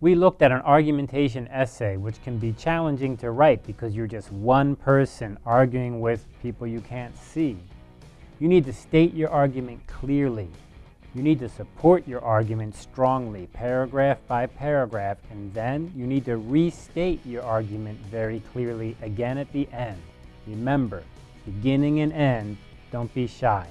We looked at an argumentation essay, which can be challenging to write because you're just one person arguing with people you can't see. You need to state your argument clearly. You need to support your argument strongly, paragraph by paragraph, and then you need to restate your argument very clearly again at the end. Remember, beginning and end, don't be shy.